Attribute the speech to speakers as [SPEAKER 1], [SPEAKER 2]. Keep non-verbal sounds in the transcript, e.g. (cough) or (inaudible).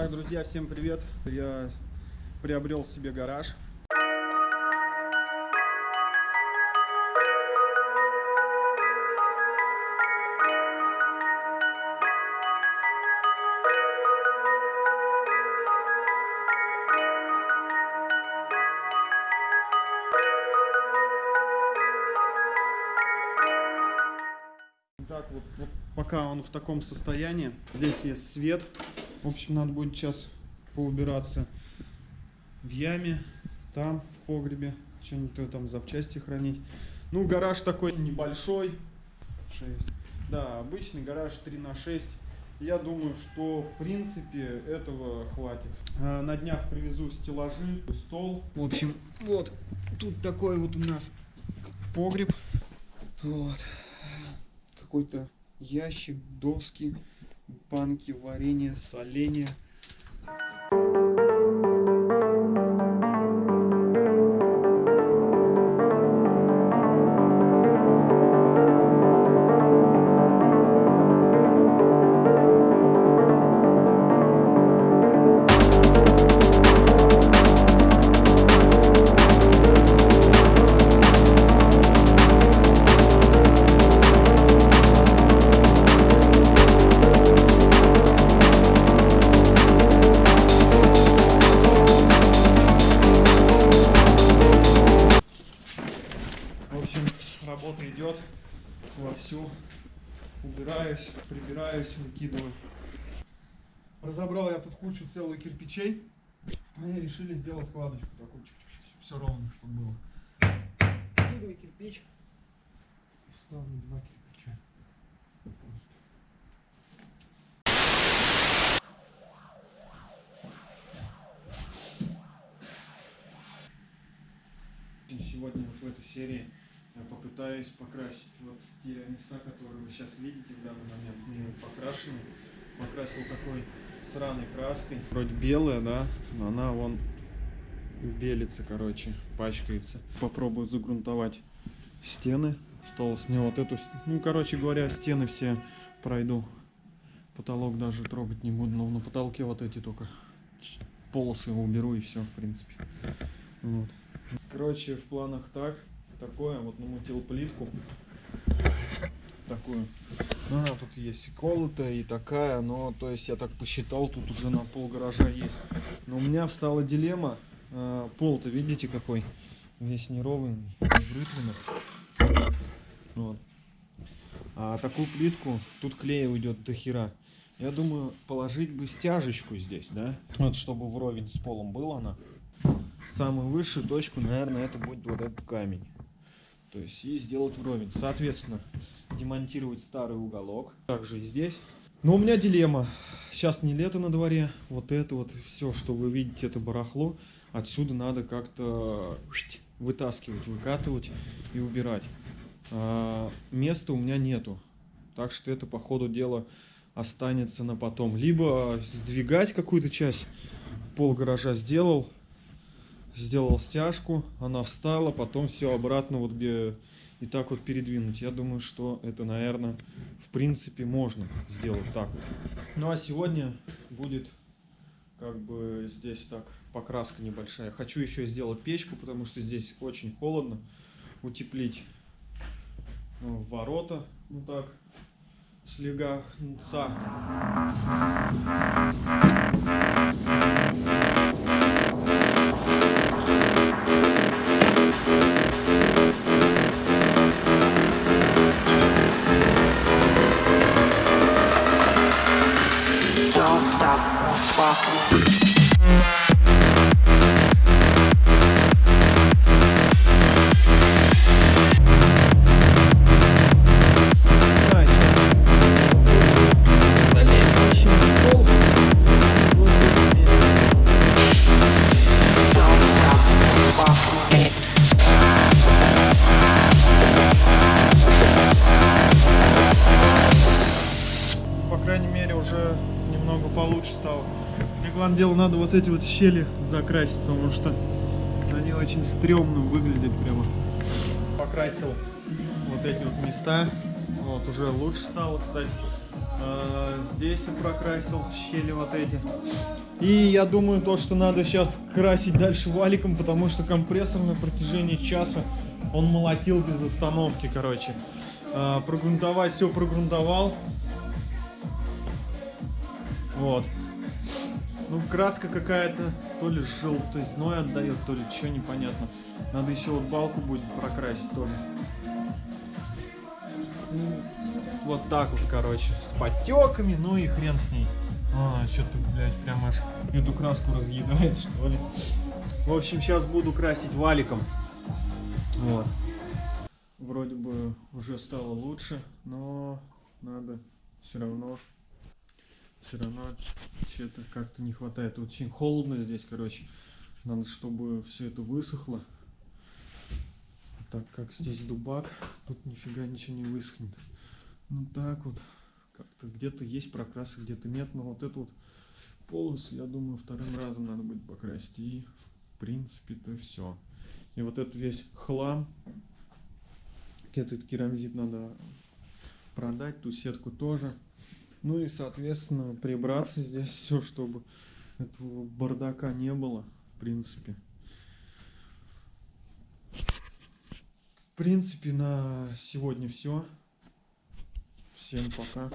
[SPEAKER 1] Так, друзья, всем привет. Я приобрел себе гараж. Так, вот, вот пока он в таком состоянии. Здесь есть свет. В общем, надо будет сейчас поубираться в яме, там, в погребе, что-нибудь там запчасти хранить. Ну, гараж такой небольшой. 6. Да, обычный гараж 3 на 6. Я думаю, что в принципе этого хватит. А, На днях привезу стеллажи, стол. В общем, вот тут такой вот у нас погреб. Вот. Какой-то ящик, доски, банки, варенье, соленье. Вовсю. Убираюсь, прибираюсь, выкидываю. Разобрал я тут кучу целую кирпичей. Мы решили сделать кладочку такую. Все ровно, чтобы было. Скидывай кирпич. И Ставлю два кирпича. Просто. Сегодня вот в этой серии я попытаюсь покрасить вот те места, которые вы сейчас видите в данный момент, не покрашены. Покрасил такой сраной краской. Вроде белая, да, но она вон белится, короче, пачкается. Попробую загрунтовать стены. Осталось мне вот эту, ну, короче говоря, стены все пройду. Потолок даже трогать не буду, но на потолке вот эти только полосы уберу и все, в принципе. Вот. Короче, в планах так, такое, вот намутил плитку, такую. Ну, она тут есть и колотая, и такая, но, то есть, я так посчитал, тут уже на пол гаража есть. Но у меня встала дилемма, э, пол-то, видите, какой, весь неровный, вытренный. Вот. А такую плитку, тут клея уйдет до хера. Я думаю, положить бы стяжечку здесь, да? Вот, чтобы вровень с полом была она самую высшую точку, наверное, это будет вот этот камень. То есть и сделать вровень. Соответственно, демонтировать старый уголок. Также и здесь. Но у меня дилемма. Сейчас не лето на дворе. Вот это вот все, что вы видите, это барахло. Отсюда надо как-то вытаскивать, выкатывать и убирать. А, места у меня нету. Так что это по ходу дела останется на потом. Либо сдвигать какую-то часть, пол гаража сделал, сделал стяжку, она встала, потом все обратно вот где и так вот передвинуть. Я думаю, что это, наверное, в принципе можно сделать так. Ну а сегодня будет как бы здесь так покраска небольшая. Хочу еще сделать печку, потому что здесь очень холодно. Утеплить ну, ворота, ну так, слегонца. quatro. Главное дело, надо вот эти вот щели закрасить, потому что они очень стрёмно выглядят прямо. Покрасил вот эти вот места. Вот, уже лучше стало, кстати. А, здесь я прокрасил щели вот эти. И я думаю, то, что надо сейчас красить дальше валиком, потому что компрессор на протяжении часа он молотил без остановки, короче. А, прогрунтовать все прогрунтовал. Вот. Ну, краска какая-то, то ли желтизной отдает, то ли что непонятно. Надо еще вот балку будет прокрасить тоже. Ну, Вот так вот, короче, с подтеками, ну и хрен с ней. А, что-то, блядь, прям аж эту краску разъедает, (laughs) что ли. В общем, сейчас буду красить валиком. Вот. Вроде бы уже стало лучше, но надо все равно все равно что-то как-то не хватает. Очень холодно здесь, короче. Надо, чтобы все это высохло. Так как здесь дубак, тут нифига ничего не высохнет. Ну так вот, как-то где-то есть прокрасы, где-то нет. Но вот эту вот полосу, я думаю, вторым разом надо будет покрасить. И в принципе-то все. И вот этот весь хлам, этот керамзит надо продать, ту сетку тоже. Ну и, соответственно, прибраться здесь все, чтобы этого бардака не было, в принципе. В принципе, на сегодня все. Всем пока.